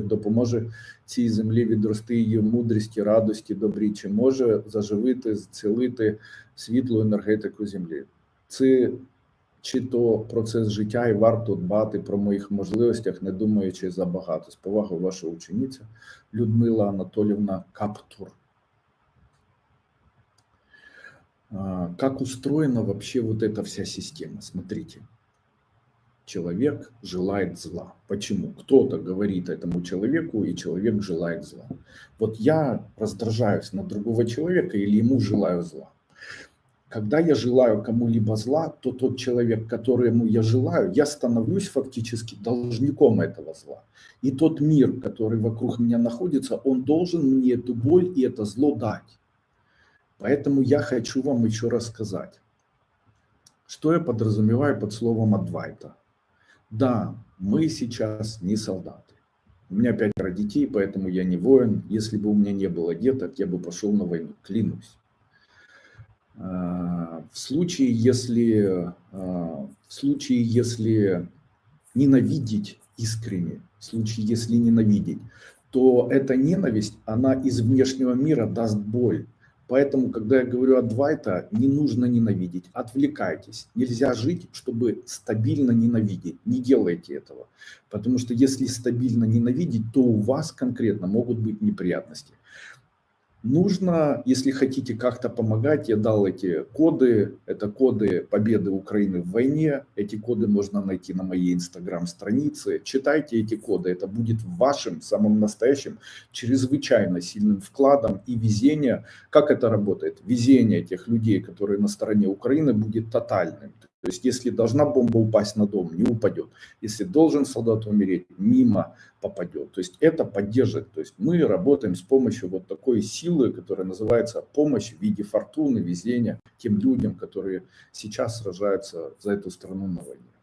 допоможе цій землі відрости її мудрості, радості, добрі, чи може заживити, зцілити світлу енергетику землі. Це чи то процес життя, і варто дбати про моїх можливостях, не думаючи забагато. З повагою ваша учениця Людмила Анатольевна Каптур. Как устроена вообще вот эта вся система? Смотрите. Человек желает зла. Почему? Кто-то говорит этому человеку, и человек желает зла. Вот я раздражаюсь на другого человека или ему желаю зла. Когда я желаю кому-либо зла, то тот человек, которому я желаю, я становлюсь фактически должником этого зла. И тот мир, который вокруг меня находится, он должен мне эту боль и это зло дать. Поэтому я хочу вам еще рассказать, что я подразумеваю под словом «адвайта». Да, мы сейчас не солдаты. У меня пятеро детей, поэтому я не воин. Если бы у меня не было деток, я бы пошел на войну, клянусь. А, в случае, если, а, в случае, если ненавидеть искренне, в случае, если ненавидеть, то эта ненависть, она из внешнего мира даст боль. Поэтому, когда я говорю Адвайта, не нужно ненавидеть, отвлекайтесь. Нельзя жить, чтобы стабильно ненавидеть. Не делайте этого. Потому что если стабильно ненавидеть, то у вас конкретно могут быть неприятности. Нужно, если хотите как-то помогать, я дал эти коды, это коды победы Украины в войне, эти коды можно найти на моей инстаграм-странице, читайте эти коды, это будет вашим самым настоящим чрезвычайно сильным вкладом и везение. Как это работает? Везение тех людей, которые на стороне Украины, будет тотальным. То есть, если должна бомба упасть на дом, не упадет. Если должен солдат умереть, мимо попадет. То есть, это поддержит. То есть, мы работаем с помощью вот такой силы, которая называется помощь в виде фортуны, везения тем людям, которые сейчас сражаются за эту страну на войне.